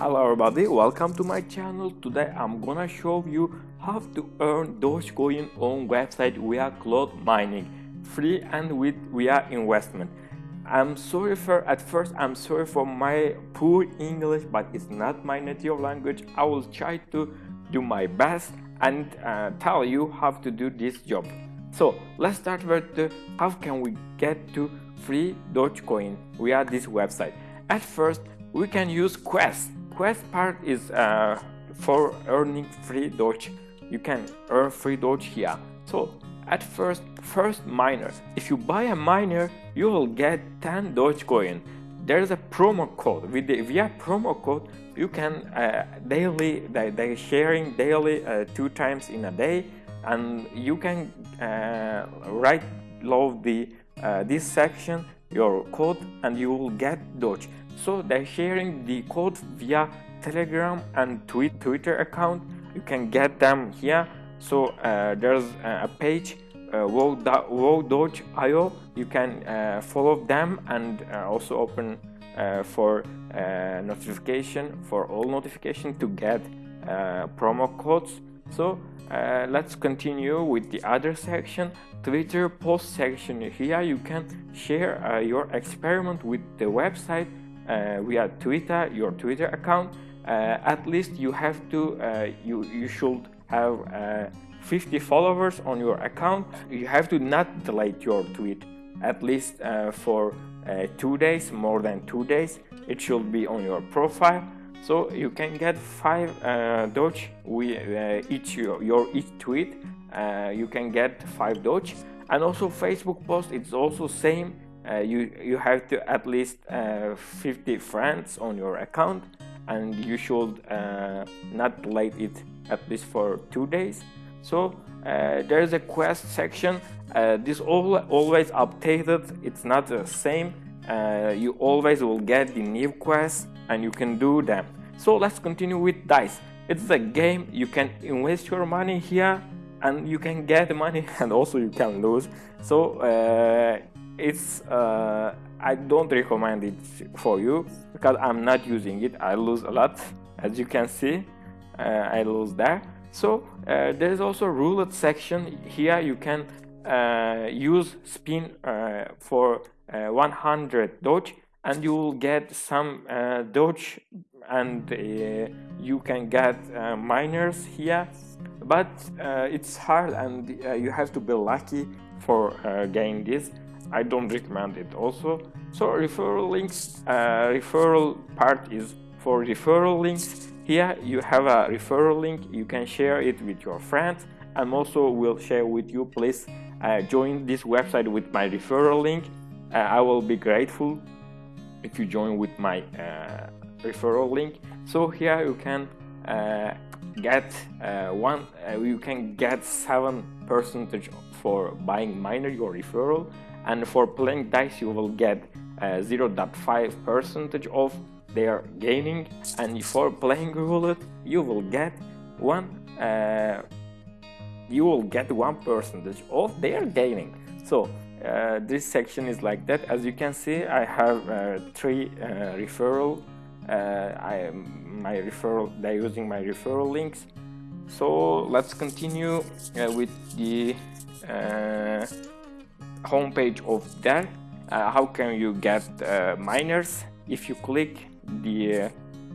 Hello everybody, welcome to my channel. Today I'm gonna show you how to earn Dogecoin on website via cloud mining, free and with via investment. I'm sorry for at first I'm sorry for my poor English, but it's not my native language. I will try to do my best and uh, tell you how to do this job. So let's start with the, how can we get to free Dogecoin via this website. At first, we can use Quest. Quest part is uh, for earning free Doge. You can earn free Doge here. So at first, first miner. If you buy a miner, you will get 10 Dogecoin. There's a promo code. With the via promo code, you can uh, daily they, they sharing daily uh, two times in a day, and you can uh, write love the uh, this section your code and you will get Doge. So they're sharing the code via Telegram and Twitter account. You can get them here. So uh, there's a page uh. You can uh, follow them and uh, also open uh, for uh, notification for all notification to get uh, promo codes. So uh, let's continue with the other section twitter post section. Here you can share uh, your experiment with the website uh, via twitter your twitter account. Uh, at least you have to uh, you you should have uh, 50 followers on your account. You have to not delete your tweet at least for two days more than two days. It should be on your profile so you can get five uh, Doge with uh, each your, each tweet. Uh, you can get five Doge, and also Facebook post. It's also same. Uh, you you have to at least uh, 50 friends on your account, and you should uh, not delete it at least for two days. So there is a quest section. this all always updated. It's not the same. You always will get the new quests and you can do them. So let's continue with dice. It's a game, you can invest your money here and you can get money and also you can lose. So uh, it's uh, I don't recommend it for you because I'm not using it. I lose a lot as you can see. Uh, I lose there. So uh, there is also roulette section here. You can uh, use spin uh, for 100 Doge and you will get some uh, Doge and uh, you can get uh, miners here. But uh, it's hard and uh, you have to be lucky for uh, getting this. I don't recommend it also. So referral links referral part is for referral links. Here you have a referral link. You can share it with your friends. And also will share with you please join this website with my referral link I will be grateful if you join with my uh, referral link. So here you can uh, get uh, one uh, you can get seven percentage for buying miner your referral. And for playing dice you will get uh, 0.5 percentage of their gaining. And for playing roulette you will get one uh, you will get one percentage of their gaining. So uh, this section is like that. As you can see I have uh, three uh, referral uh, I my referral they're using my referral links. So let's continue uh, with the uh, homepage of that how can you get miners? If you click the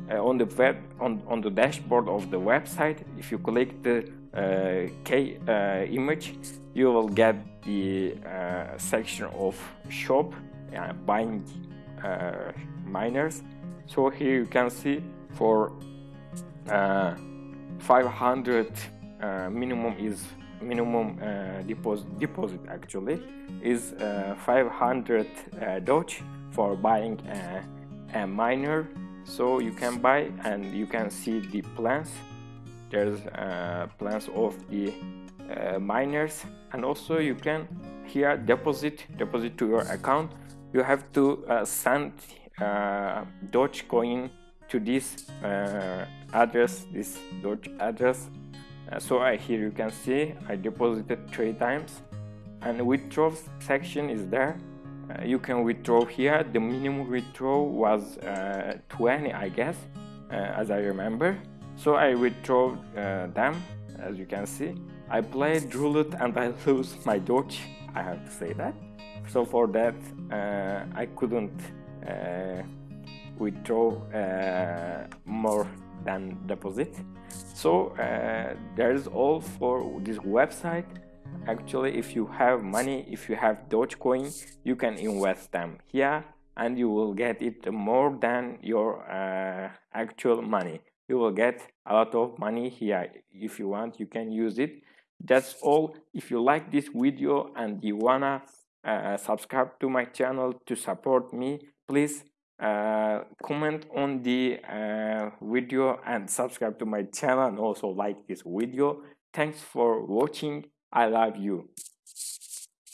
on the web on, on the dashboard of the website if you click the K image you will get the uh, section of shop uh, buying uh, miners. So here you can see for uh, 500 uh, minimum is minimum uh, deposit deposit actually is 500 Doge for buying a miner. So you can buy and you can see the plans there's plans of the uh, miners. And also you can here deposit deposit to your account. You have to uh, send uh, Dogecoin to this uh, address this Doge address. Uh, so here you can see I deposited three times. And withdraw section is there. Uh, you can withdraw here. The minimum withdraw was 20 I guess as I remember so I withdraw them as you can see. I played roulette and I lose my Doge I have to say that. So for that uh, I couldn't uh, withdraw uh, more than deposit. So uh, there's all for this website. Actually if you have money if you have dogecoin you can invest them here and you will get it more than your uh, actual money you will get a lot of money here. If you want you can use it. That's all. If you like this video and you wanna uh, subscribe to my channel to support me please uh, comment on the uh, video and subscribe to my channel and also like this video. Thanks for watching. I love you